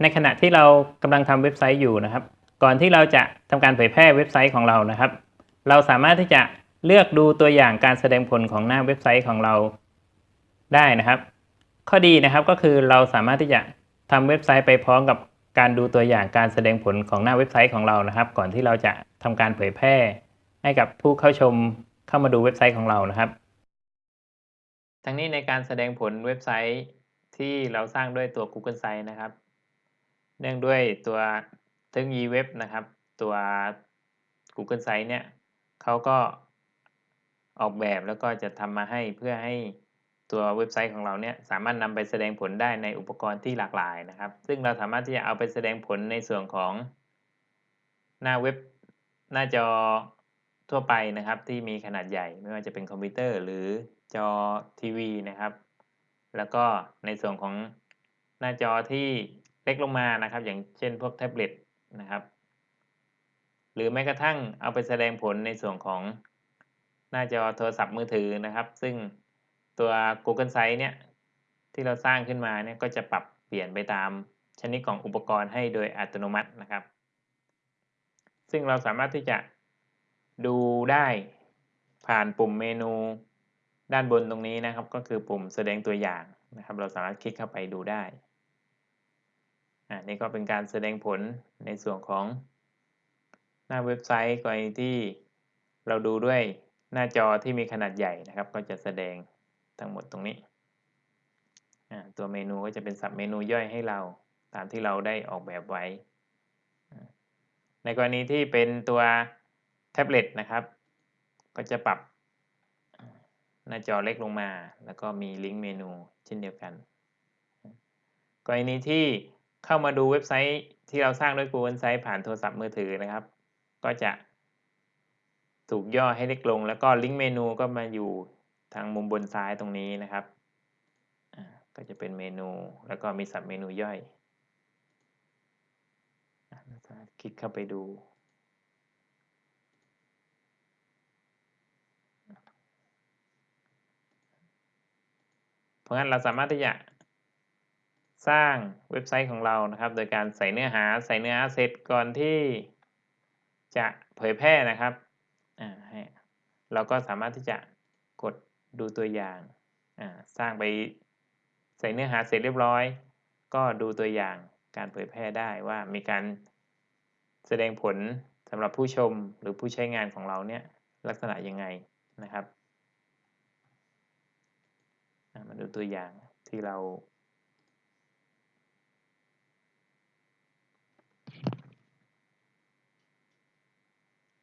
ในขณะที่เรากำลังทำเว็บไซต์อยู่นะครับ ก่อนที่เราจะทำการเผยแพร่เว็บไซต์ของเรานะครับ เราสามารถที่จะเลือกดูตัวอย่างการแสดงผลของหน้าเว็บไซต์ของเราได้นะครับ ข้อดีนะครับก็คือเราสามารถที่จะทำเว็บไซต์ไปพร้อมกับการดูตัวอย่างการแสดงผลของหน้าเว็บไซต์ของเรานะครับ ก่อนที่เราจะทำการเผยแพร่ ให้กับผู้เข้าชมเข้ามาดูเว็บไซต์ของเรานะครับ ทั้งนี้ในการแสดงผลเว็บไซต์ที่เราสร้างด้วยตัว Google Sites นะครับ เนื่องด้วยตัวเทคโนโลยีเว็บนะครับ ตัว Google Sites เนี่ยเขาก็ออกแบบแล้วก็จะทำมาให้เพื่อให้ตัวเว็บไซต์ของเราเนี่ยสามารถนำไปแสดงผลได้ในอุปกรณ์ที่หลากหลายนะครับ ซึ่งเราสามารถที่จะเอาไปแสดงผลในส่วนของหน้าเว็บหน้าจอทั่วไปนะครับ ที่มีขนาดใหญ่ไม่ว่าจะเป็นคอมพิวเตอร์ หรือจอทีวีนะครับ แล้วก็ในส่วนของหน้าจอที่ เล็กลงมานะครับ อย่างเช่นพวกแท็บเล็ตนะครับ หรือแม้กระทั่งเอาไปแสดงผลในส่วนของหน้าจอโทรศัพท์มือถือนะครับ ซึ่งตัว Google Sites เนี่ยที่เราสร้างขึ้นมาเนี่ยก็จะปรับเปลี่ยนไปตามชนิดของอุปกรณ์ให้โดยอัตโนมัตินะครับ ซึ่งเราสามารถที่จะดูได้ผ่านปุ่มเมนูด้านบนตรงนี้นะครับ ก็คือปุ่มแสดงตัวอย่างนะครับ เราสามารถคลิกเข้าไปดูได้ อ่านี่ก็เป็นการแสดงผลในส่วนของหน้าเว็บไซต์กรณีที่เราดูด้วยหน้าจอที่มีขนาดใหญ่นะครับ ก็จะแสดงทั้งหมดตรงนี้ ตัวเมนูก็จะเป็นสับเมนูย่อยให้เราตามที่เราได้ออกแบบไว้ ในกรณีที่เป็นตัวแท็บเล็ตนะครับ ก็จะปรับหน้าจอเล็กลงมา แล้วก็มีลิงก์เมนูเช่นเดียวกัน กรณีที่ เข้ามาดูเว็บไซต์ที่เราสร้างด้วย Google Sites ผ่านโทรศัพท์มือถือนะครับ ก็จะถูกย่อให้เล็กลง แล้วก็ลิงก์เมนูก็มาอยู่ทางมุมบนซ้ายตรงนี้นะครับ ก็จะเป็นเมนูแล้วก็มีสับเมนูย่อย คลิกเข้าไปดู เพราะงั้นเราสามารถที่จะ สร้างเว็บไซต์ของเรานะครับ โดยการใส่เนื้อหาใส่เนื้อหาเสร็จก่อนที่จะเผยแพร่นะครับเราก็สามารถที่จะกดดูตัวอย่างสร้างไปใส่เนื้อหาเสร็จเรียบร้อย ก็ดูตัวอย่างการเผยแพร่ได้ว่ามีการแสดงผลสำหรับผู้ชมหรือผู้ใช้งานของเราเนี่ยลักษณะยังไงนะครับมาดูตัวอย่างที่เรา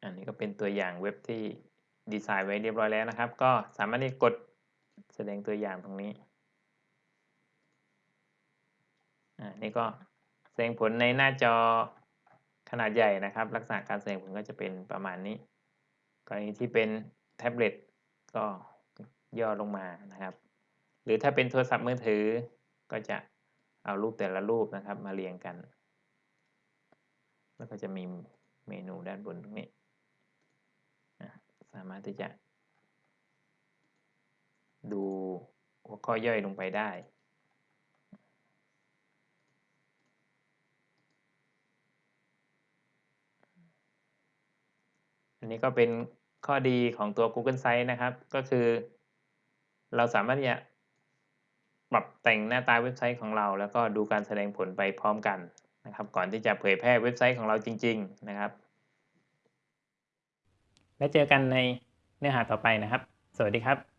อันนี้ก็เป็นตัวอย่างเว็บที่ดีไซน์ไว้เรียบร้อยแล้วนะครับ ก็สามารถที่กดแสดงตัวอย่างตรงนี้อ่านี่ก็แสดงผลในหน้าจอขนาดใหญ่นะครับ ลักษณะการแสดงผลก็จะเป็นประมาณนี้ กรณีที่เป็นแท็บเล็ตก็ย่อลงมานะครับ หรือถ้าเป็นโทรศัพท์มือถือก็จะเอารูปแต่ละรูปนะครับมาเรียงกัน แล้วก็จะมีเมนูด้านบนตรงนี้ามารถที่จะ ดูหัวข้อย่อยลงไปได้ อันนี้ก็เป็นข้อดีของตัว Google Sites นะครับ ก็คือ เราสามารถที่จะปรับแต่งหน้าตาเว็บไซต์ของเรา แล้วก็ดูการแสดงผลไปพร้อมกันนะครับ ก่อนที่จะเผยแพร่เว็บไซต์ของเราจริง ๆ นะครับ และเจอกันในเนื้อหาต่อไปนะครับ สวัสดีครับ